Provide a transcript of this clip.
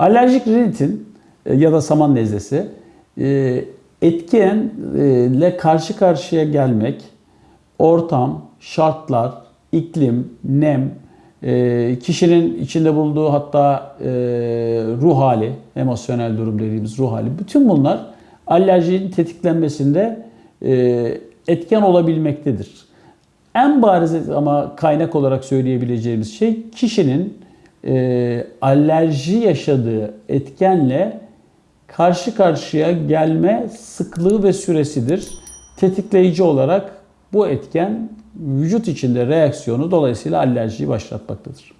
Alerjik rinitin e, ya da saman nezlesi e, etkenle karşı karşıya gelmek, ortam, şartlar, iklim, nem, e, kişinin içinde bulunduğu hatta ruh hali, emosyonel durum dediğimiz ruh hali, bütün bunlar alerjinin tetiklenmesinde etken olabilmektedir. En bariz ama kaynak olarak söyleyebileceğimiz şey kişinin e, alerji yaşadığı etkenle karşı karşıya gelme sıklığı ve süresidir. Tetikleyici olarak bu etken vücut içinde reaksiyonu dolayısıyla alerjiyi başlatmaktadır.